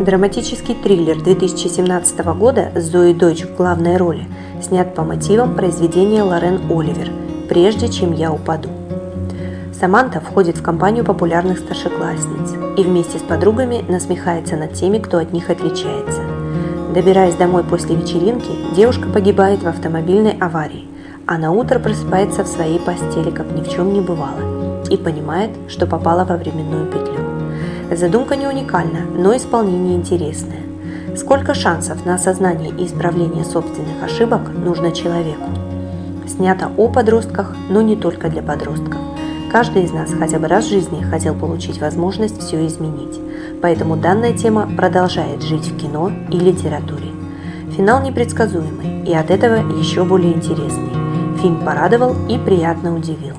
Драматический триллер 2017 года с Зоей Дойч в главной роли снят по мотивам произведения Лорен Оливер «Прежде чем я упаду». Саманта входит в компанию популярных старшеклассниц и вместе с подругами насмехается над теми, кто от них отличается. Добираясь домой после вечеринки, девушка погибает в автомобильной аварии, а на утро просыпается в своей постели, как ни в чем не бывало, и понимает, что попала во временную петлю. Задумка не уникальна, но исполнение интересное. Сколько шансов на осознание и исправление собственных ошибок нужно человеку? Снято о подростках, но не только для подростков. Каждый из нас хотя бы раз в жизни хотел получить возможность все изменить. Поэтому данная тема продолжает жить в кино и литературе. Финал непредсказуемый и от этого еще более интересный. Фильм порадовал и приятно удивил.